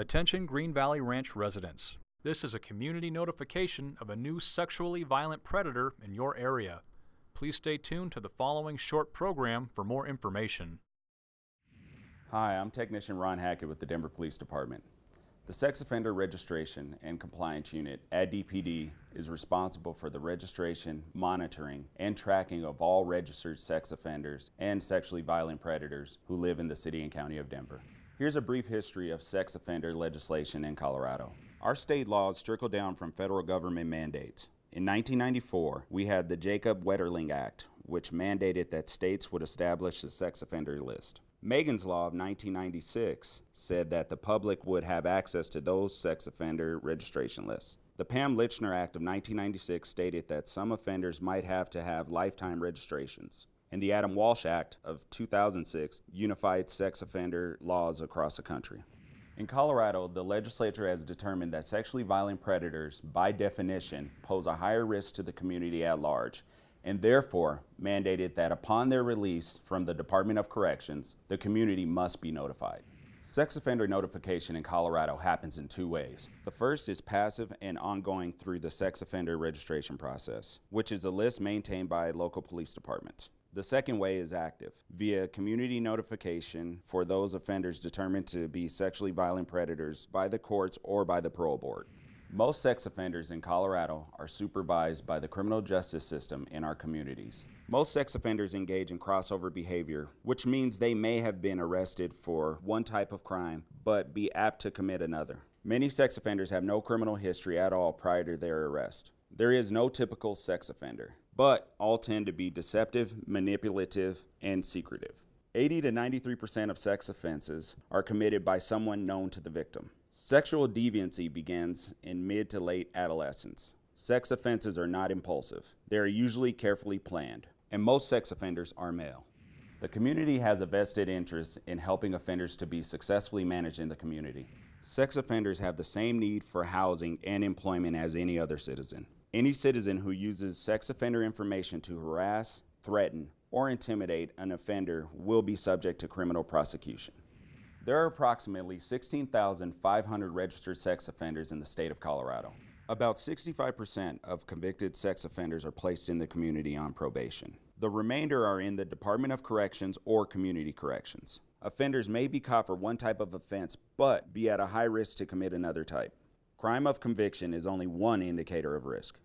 Attention Green Valley Ranch residents. This is a community notification of a new sexually violent predator in your area. Please stay tuned to the following short program for more information. Hi, I'm Technician Ron Hackett with the Denver Police Department. The Sex Offender Registration and Compliance Unit at DPD is responsible for the registration, monitoring, and tracking of all registered sex offenders and sexually violent predators who live in the City and County of Denver. Here's a brief history of sex offender legislation in Colorado. Our state laws trickle down from federal government mandates. In 1994, we had the Jacob Wetterling Act, which mandated that states would establish a sex offender list. Megan's Law of 1996 said that the public would have access to those sex offender registration lists. The Pam Lychner Act of 1996 stated that some offenders might have to have lifetime registrations. And the Adam Walsh Act of 2006 unified sex offender laws across the country. In Colorado, the legislature has determined that sexually violent predators, by definition, pose a higher risk to the community at large and therefore mandated that upon their release from the Department of Corrections, the community must be notified. Sex offender notification in Colorado happens in two ways. The first is passive and ongoing through the sex offender registration process, which is a list maintained by local police departments. The second way is active, via community notification for those offenders determined to be sexually violent predators by the courts or by the parole board. Most sex offenders in Colorado are supervised by the criminal justice system in our communities. Most sex offenders engage in crossover behavior, which means they may have been arrested for one type of crime, but be apt to commit another. Many sex offenders have no criminal history at all prior to their arrest. There is no typical sex offender, but all tend to be deceptive, manipulative, and secretive. 80 to 93% of sex offenses are committed by someone known to the victim. Sexual deviancy begins in mid to late adolescence. Sex offenses are not impulsive. They are usually carefully planned, and most sex offenders are male. The community has a vested interest in helping offenders to be successfully managed in the community. Sex offenders have the same need for housing and employment as any other citizen. Any citizen who uses sex offender information to harass, threaten, or intimidate an offender will be subject to criminal prosecution. There are approximately 16,500 registered sex offenders in the state of Colorado. About 65% of convicted sex offenders are placed in the community on probation. The remainder are in the Department of Corrections or Community Corrections. Offenders may be caught for one type of offense, but be at a high risk to commit another type. Crime of conviction is only one indicator of risk.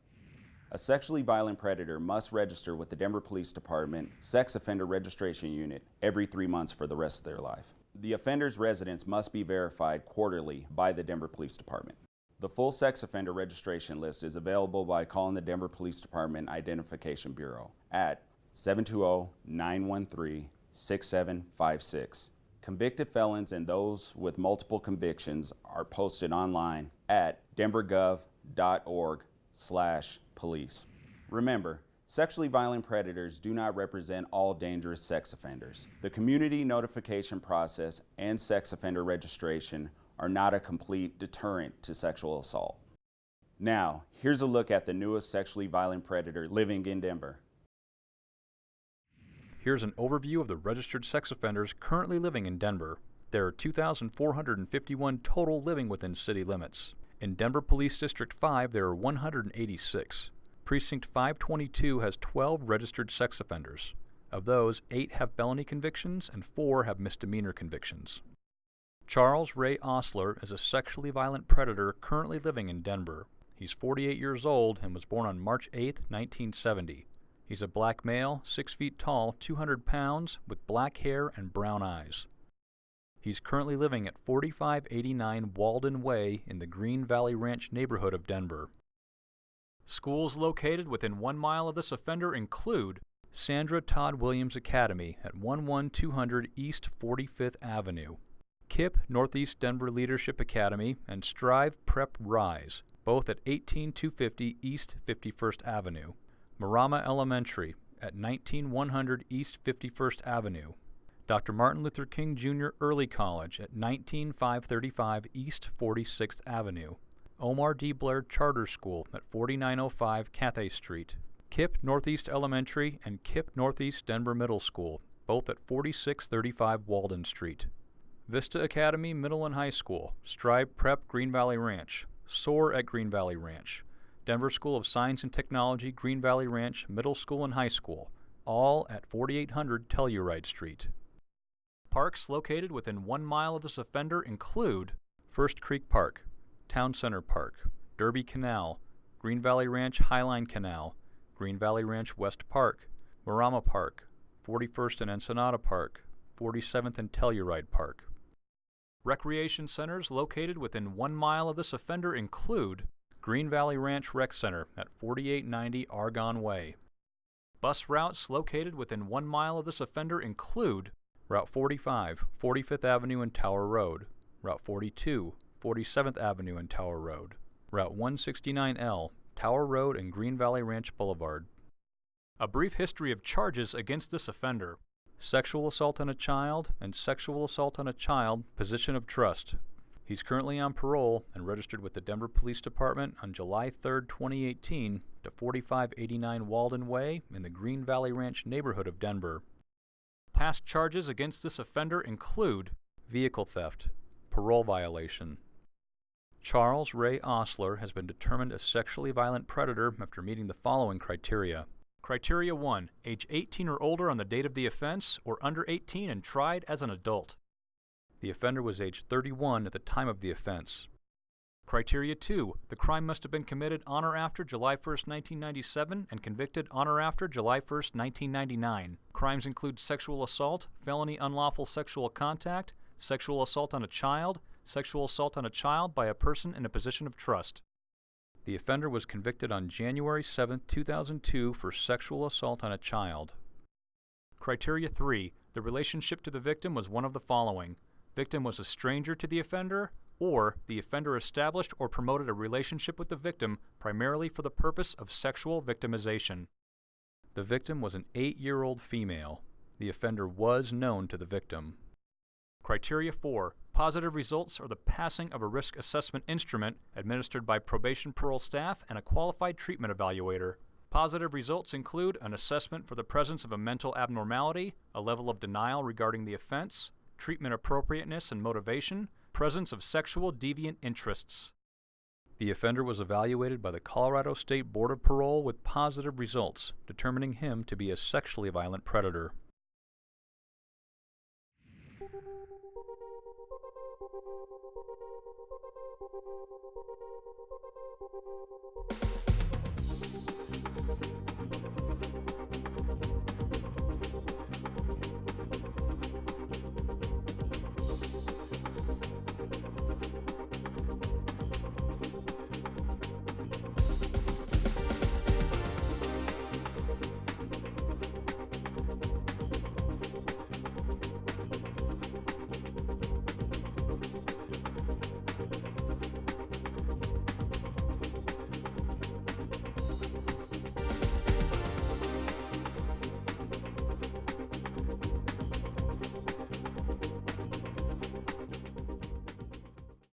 A sexually violent predator must register with the Denver Police Department Sex Offender Registration Unit every three months for the rest of their life. The offender's residence must be verified quarterly by the Denver Police Department. The full sex offender registration list is available by calling the Denver Police Department Identification Bureau at 720-913-6756. Convicted felons and those with multiple convictions are posted online at denvergov.org slash police. Remember, Sexually violent predators do not represent all dangerous sex offenders. The community notification process and sex offender registration are not a complete deterrent to sexual assault. Now, here's a look at the newest sexually violent predator living in Denver. Here's an overview of the registered sex offenders currently living in Denver. There are 2,451 total living within city limits. In Denver Police District 5, there are 186. Precinct 522 has 12 registered sex offenders. Of those, 8 have felony convictions and 4 have misdemeanor convictions. Charles Ray Osler is a sexually violent predator currently living in Denver. He's 48 years old and was born on March 8, 1970. He's a black male, 6 feet tall, 200 pounds, with black hair and brown eyes. He's currently living at 4589 Walden Way in the Green Valley Ranch neighborhood of Denver. Schools located within one mile of this offender include Sandra Todd Williams Academy at 11200 East 45th Avenue, KIPP Northeast Denver Leadership Academy, and Strive Prep Rise, both at 18250 East 51st Avenue, Marrama Elementary at 19100 East 51st Avenue, Dr. Martin Luther King Jr. Early College at 19535 East 46th Avenue, Omar D. Blair Charter School at 4905 Cathay Street, KIPP Northeast Elementary and KIPP Northeast Denver Middle School, both at 4635 Walden Street. Vista Academy Middle and High School, Strive Prep Green Valley Ranch, SOAR at Green Valley Ranch, Denver School of Science and Technology Green Valley Ranch Middle School and High School, all at 4800 Telluride Street. Parks located within one mile of this offender include First Creek Park, Town Center Park, Derby Canal, Green Valley Ranch Highline Canal, Green Valley Ranch West Park, Marrama Park, 41st and Ensenada Park, 47th and Telluride Park. Recreation centers located within one mile of this offender include Green Valley Ranch Rec Center at 4890 Argonne Way. Bus routes located within one mile of this offender include Route 45, 45th Avenue and Tower Road, Route 42, 47th Avenue and Tower Road, Route 169L, Tower Road and Green Valley Ranch Boulevard. A brief history of charges against this offender sexual assault on a child, and sexual assault on a child, position of trust. He's currently on parole and registered with the Denver Police Department on July 3, 2018, to 4589 Walden Way in the Green Valley Ranch neighborhood of Denver. Past charges against this offender include vehicle theft, parole violation. Charles Ray Osler has been determined a sexually violent predator after meeting the following criteria. Criteria 1. Age 18 or older on the date of the offense, or under 18 and tried as an adult. The offender was age 31 at the time of the offense. Criteria 2. The crime must have been committed on or after July 1, 1997 and convicted on or after July 1, 1999. Crimes include sexual assault, felony unlawful sexual contact, sexual assault on a child, sexual assault on a child by a person in a position of trust. The offender was convicted on January 7, 2002 for sexual assault on a child. Criteria 3. The relationship to the victim was one of the following. Victim was a stranger to the offender, or the offender established or promoted a relationship with the victim primarily for the purpose of sexual victimization. The victim was an 8-year-old female. The offender was known to the victim. Criteria 4. Positive results are the passing of a risk assessment instrument administered by probation parole staff and a qualified treatment evaluator. Positive results include an assessment for the presence of a mental abnormality, a level of denial regarding the offense, treatment appropriateness and motivation, presence of sexual deviant interests. The offender was evaluated by the Colorado State Board of Parole with positive results, determining him to be a sexually violent predator.